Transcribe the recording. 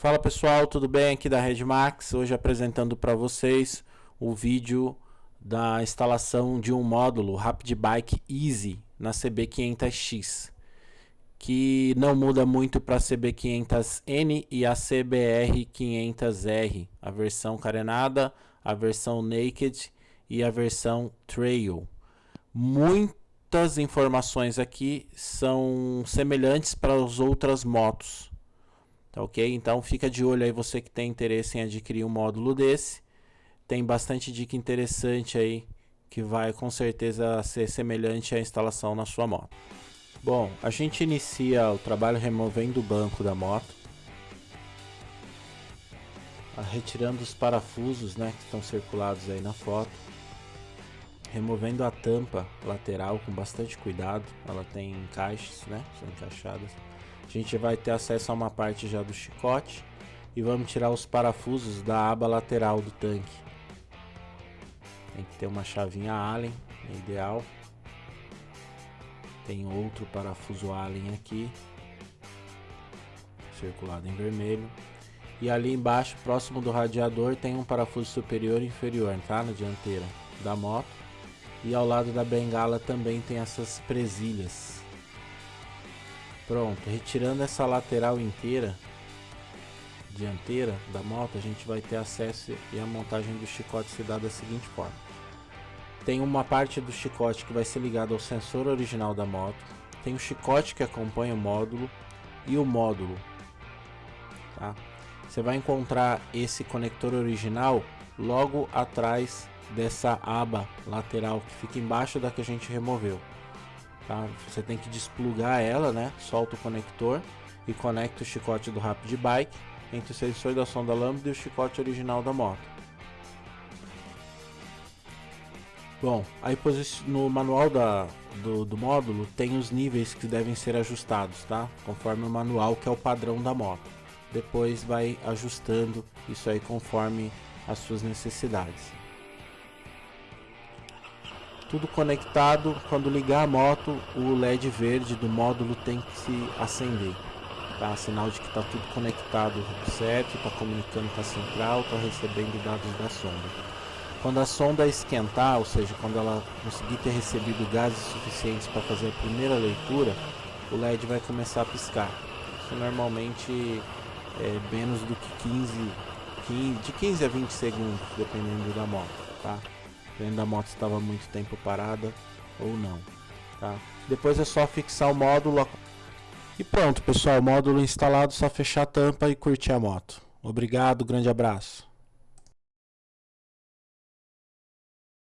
Fala pessoal, tudo bem? Aqui da Redmax, hoje apresentando para vocês o vídeo da instalação de um módulo Rapid Bike Easy na CB500X que não muda muito para a CB500N e a CBR500R, a versão carenada, a versão naked e a versão trail. Muitas informações aqui são semelhantes para as outras motos Tá ok? Então fica de olho aí você que tem interesse em adquirir um módulo desse. Tem bastante dica interessante aí que vai com certeza ser semelhante à instalação na sua moto. Bom, a gente inicia o trabalho removendo o banco da moto. Ah, retirando os parafusos né, que estão circulados aí na foto. Removendo a tampa lateral com bastante cuidado. Ela tem encaixes, né? São encaixadas a gente vai ter acesso a uma parte já do chicote e vamos tirar os parafusos da aba lateral do tanque. Tem que ter uma chavinha Allen, é ideal. Tem outro parafuso Allen aqui, circulado em vermelho. E ali embaixo, próximo do radiador, tem um parafuso superior e inferior, tá? Na dianteira da moto. E ao lado da bengala também tem essas presilhas Pronto, retirando essa lateral inteira dianteira da moto, a gente vai ter acesso e a montagem do chicote se dá da seguinte forma. Tem uma parte do chicote que vai ser ligada ao sensor original da moto, tem o chicote que acompanha o módulo e o módulo. Tá? Você vai encontrar esse conector original logo atrás dessa aba lateral que fica embaixo da que a gente removeu. Tá? Você tem que desplugar ela, né? Solta o conector e conecta o chicote do Rapid Bike entre o sensor da sonda lambda e o chicote original da moto. Bom, aí no manual da, do, do, módulo tem os níveis que devem ser ajustados, tá? Conforme o manual que é o padrão da moto. Depois vai ajustando isso aí conforme as suas necessidades tudo conectado. Quando ligar a moto, o LED verde do módulo tem que se acender. Tá? Sinal de que está tudo conectado certo, está comunicando com a central, está recebendo dados da sonda. Quando a sonda esquentar, ou seja, quando ela conseguir ter recebido gases suficientes para fazer a primeira leitura, o LED vai começar a piscar. Isso normalmente é menos do que 15, 15 de 15 a 20 segundos, dependendo da moto, tá? Dependendo da moto estava muito tempo parada ou não. Tá? Depois é só fixar o módulo. E pronto pessoal, módulo instalado, só fechar a tampa e curtir a moto. Obrigado, grande abraço.